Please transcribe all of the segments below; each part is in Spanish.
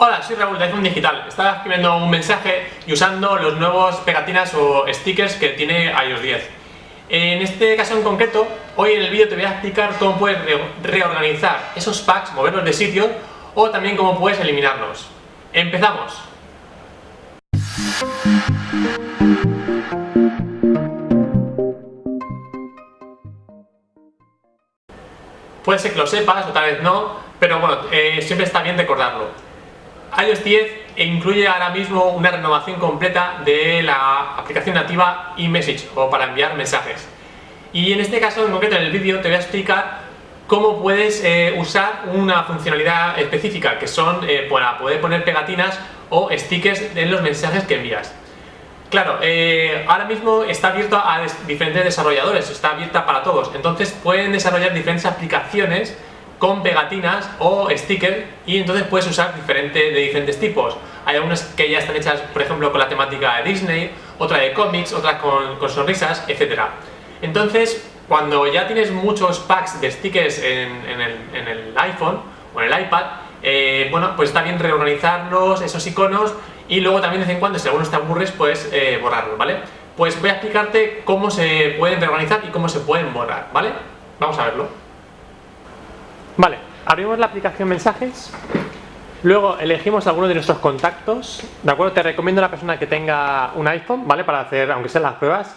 Hola, soy Raúl de iPhone Digital. Estaba escribiendo un mensaje y usando los nuevos pegatinas o stickers que tiene iOS 10. En este caso en concreto, hoy en el vídeo te voy a explicar cómo puedes reorganizar esos packs, moverlos de sitio o también cómo puedes eliminarlos. ¡Empezamos! Puede ser que lo sepas o tal vez no, pero bueno, eh, siempre está bien recordarlo iOS 10 incluye ahora mismo una renovación completa de la aplicación nativa eMessage o para enviar mensajes. Y en este caso, en concreto en el vídeo, te voy a explicar cómo puedes eh, usar una funcionalidad específica que son eh, para poder poner pegatinas o stickers en los mensajes que envías. Claro, eh, ahora mismo está abierto a diferentes desarrolladores, está abierta para todos, entonces pueden desarrollar diferentes aplicaciones con pegatinas o stickers y entonces puedes usar diferente, de diferentes tipos. Hay algunas que ya están hechas, por ejemplo, con la temática de Disney, otra de cómics, otras con, sonrisas, etc. Entonces, cuando ya tienes muchos packs de stickers en, el, iPhone o en el iPad, eh, bueno, pues está bien reorganizarlos, esos iconos, y luego también de vez en cuando, si alguno te aburres, puedes eh, borrarlo, ¿vale? Pues voy a explicarte cómo se pueden reorganizar y cómo se pueden borrar, ¿vale? Vamos a verlo. Vale, abrimos la aplicación mensajes, luego elegimos alguno de nuestros contactos, ¿de acuerdo? Te recomiendo a la persona que tenga un iPhone, ¿vale? Para hacer, aunque sean las pruebas.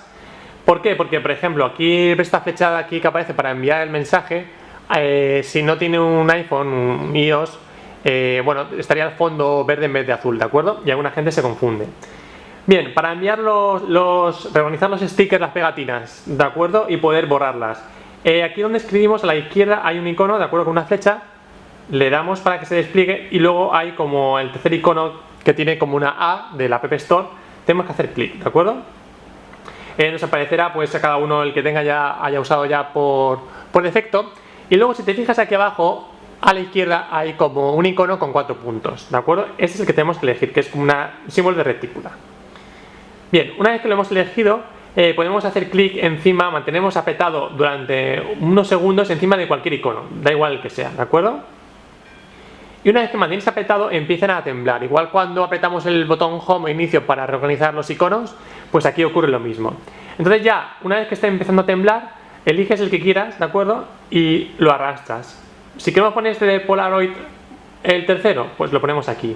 ¿Por qué? Porque, por ejemplo, aquí esta flechada aquí que aparece para enviar el mensaje, eh, si no tiene un iPhone, un iOS, eh, bueno, estaría el fondo verde en vez de azul, ¿de acuerdo? Y alguna gente se confunde. Bien, para enviar los, los, reorganizar los stickers, las pegatinas, ¿de acuerdo? Y poder borrarlas. Eh, aquí donde escribimos a la izquierda hay un icono, de acuerdo con una flecha, le damos para que se despliegue y luego hay como el tercer icono que tiene como una A de la App Store, tenemos que hacer clic, ¿de acuerdo? Eh, nos aparecerá pues a cada uno el que tenga ya haya usado ya por, por defecto y luego si te fijas aquí abajo a la izquierda hay como un icono con cuatro puntos, ¿de acuerdo? Este es el que tenemos que elegir, que es como un símbolo de retícula. Bien, una vez que lo hemos elegido, eh, podemos hacer clic encima, mantenemos apretado durante unos segundos encima de cualquier icono, da igual el que sea, ¿de acuerdo? Y una vez que mantienes apretado empiezan a temblar, igual cuando apretamos el botón Home o Inicio para reorganizar los iconos, pues aquí ocurre lo mismo. Entonces ya, una vez que está empezando a temblar, eliges el que quieras, ¿de acuerdo? Y lo arrastras. Si queremos poner este de Polaroid, el tercero, pues lo ponemos aquí.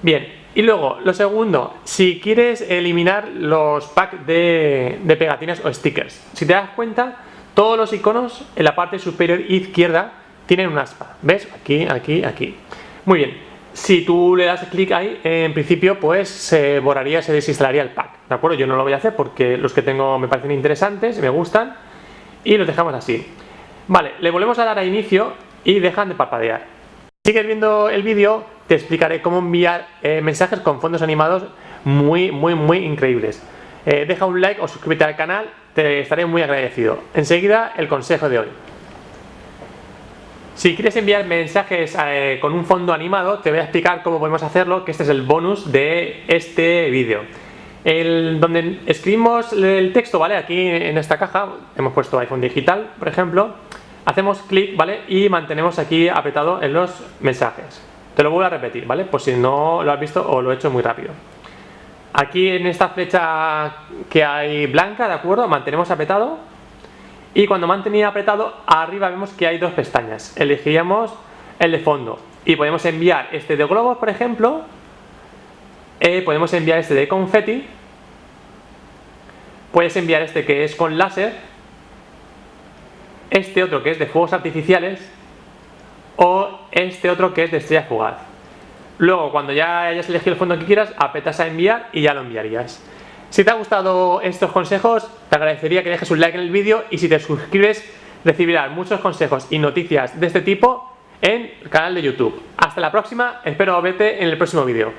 Bien, y luego, lo segundo, si quieres eliminar los packs de, pegatinas o stickers. Si te das cuenta, todos los iconos en la parte superior izquierda tienen un aspa. ¿Ves? Aquí, aquí, aquí. Muy bien. Si tú le das clic ahí, en principio pues se borraría, se desinstalaría el pack. ¿De acuerdo? Yo no lo voy a hacer porque los que tengo me parecen interesantes, me gustan. Y los dejamos así. Vale, le volvemos a dar a inicio y dejan de parpadear. Sigues viendo el vídeo, te explicaré cómo enviar eh, mensajes con fondos animados muy, muy, muy increíbles. Eh, deja un like o suscríbete al canal, te estaré muy agradecido. Enseguida, el consejo de hoy. Si quieres enviar mensajes eh, con un fondo animado, te voy a explicar cómo podemos hacerlo, que este es el bonus de este vídeo. donde escribimos el texto, ¿vale? Aquí en esta caja, hemos puesto iPhone digital, por ejemplo, hacemos clic, ¿vale? Y mantenemos aquí apretado en los mensajes. Te lo vuelvo a repetir, ¿vale? Por si no lo has visto o lo he hecho muy rápido. Aquí en esta flecha que hay blanca, ¿de acuerdo? Mantenemos apretado. Y cuando mantenía apretado, arriba vemos que hay dos pestañas. Elegiríamos el de fondo. Y podemos enviar este de globos, por ejemplo. Eh, podemos enviar este de confeti. Puedes enviar este que es con láser este otro que es de fuegos artificiales o este otro que es de estrella fugaz. Luego, cuando ya hayas elegido el fondo que quieras, apretas a enviar y ya lo enviarías. Si te han gustado estos consejos, te agradecería que dejes un like en el vídeo y si te suscribes recibirás muchos consejos y noticias de este tipo en el canal de YouTube. Hasta la próxima, espero verte en el próximo vídeo.